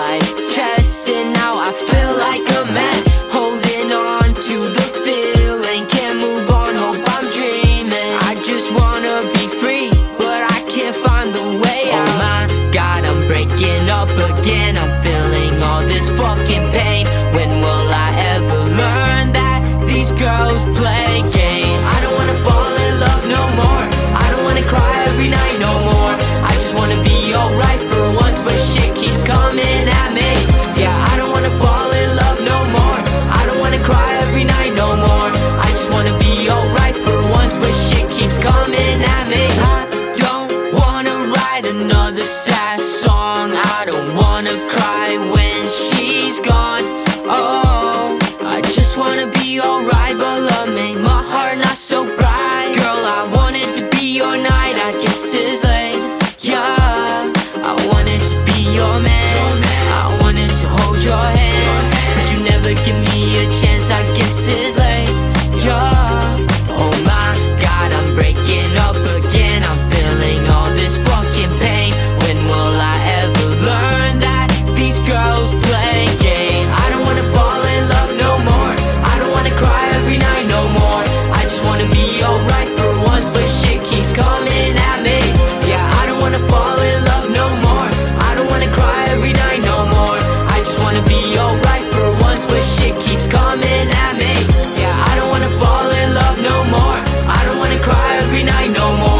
like chess And now I feel like a mess. Holding on to the feeling Can't move on, hope I'm dreaming. I just wanna be free But I can't find the way out. Oh my god, I'm breaking up again. I'm feeling all this fucking pain. When will I ever learn that these girls play games? I don't wanna fall in love no more. I don't wanna cry every night no more. I just wanna be alright for once But shit keeps coming wanna cry when she's gone. Oh, I just wanna be alright But love made my heart not so bright. Girl, I wanted to be your night I guess it's late, yeah I wanted to be your man. I wanted to hold your hand But you never give me a chance I guess it's late. every night no more.